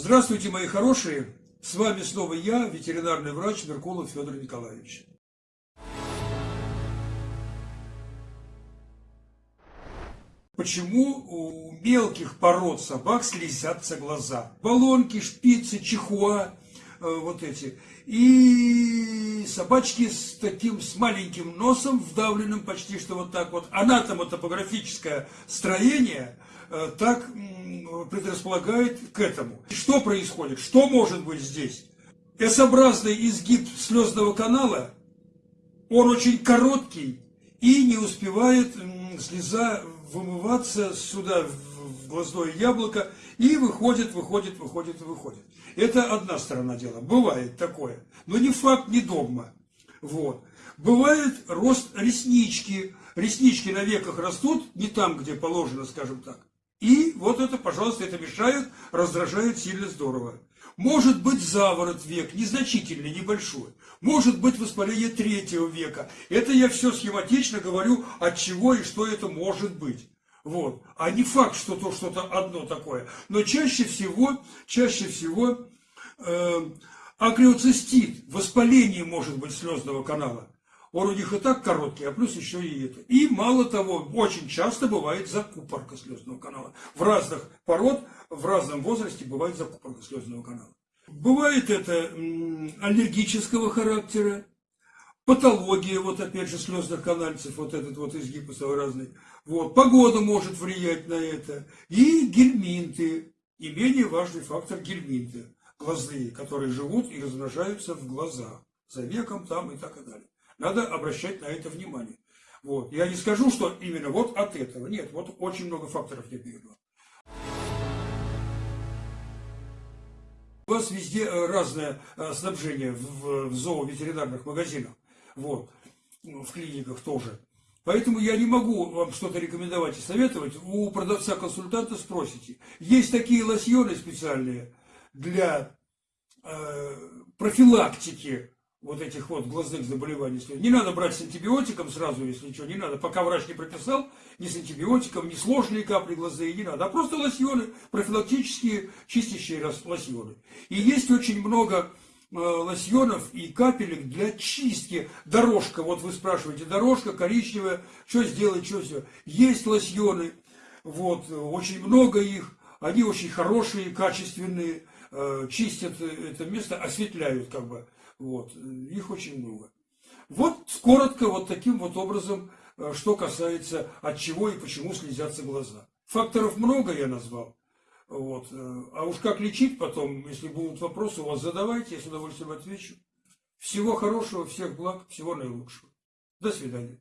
Здравствуйте, мои хорошие! С вами снова я, ветеринарный врач Меркулов Федор Николаевич. Почему у мелких пород собак слезятся глаза? Баллонки, шпицы, чихуа, э, вот эти. И собачки с таким, с маленьким носом, вдавленным почти что вот так вот. Анатомотопографическое строение э, так предрасполагает к этому. Что происходит? Что может быть здесь? S-образный изгиб слезного канала, он очень короткий и не успевает слеза вымываться сюда, в глазное яблоко, и выходит, выходит, выходит, выходит. Это одна сторона дела. Бывает такое. Но не факт, не догма. Вот. Бывает рост реснички. Реснички на веках растут не там, где положено, скажем так. И вот это, пожалуйста, это мешает, раздражает сильно здорово. Может быть заворот век, незначительный, небольшой. Может быть воспаление третьего века. Это я все схематично говорю, от чего и что это может быть. Вот. А не факт, что то что-то одно такое. Но чаще всего, чаще всего э, акриоцистит, воспаление может быть слезного канала. Он у них и так короткий, а плюс еще и это. И мало того, очень часто бывает закупорка слезного канала. В разных пород, в разном возрасте бывает закупорка слезного канала. Бывает это аллергического характера, патология, вот опять же, слезных канальцев, вот этот вот изгиб разный. Вот, погода может влиять на это. И гельминты, и менее важный фактор гельминты, глазные, которые живут и размножаются в глазах, за веком там и так и далее. Надо обращать на это внимание. Вот. Я не скажу, что именно вот от этого. Нет, вот очень много факторов я приведу. У вас везде э, разное э, снабжение в зооветеринарных магазинах, вот, в клиниках тоже. Поэтому я не могу вам что-то рекомендовать и советовать. У продавца-консультанта спросите. Есть такие лосьоны специальные для э, профилактики вот этих вот глазных заболеваний. Не надо брать с антибиотиком сразу, если ничего, не надо. Пока врач не прописал, ни с антибиотиком, ни сложные капли глазные, не надо. А просто лосьоны, профилактические, чистящие лосьоны. И есть очень много э, лосьонов и капелек для чистки. Дорожка, вот вы спрашиваете, дорожка коричневая, что сделать, что все. Есть лосьоны, вот, очень много их, они очень хорошие, качественные, э, чистят это место, осветляют как бы. Вот, их очень много. Вот коротко вот таким вот образом, э, что касается от чего и почему слезятся глаза. Факторов много я назвал. Вот. Э, а уж как лечить потом, если будут вопросы у вас, задавайте, я с удовольствием отвечу. Всего хорошего, всех благ, всего наилучшего. До свидания.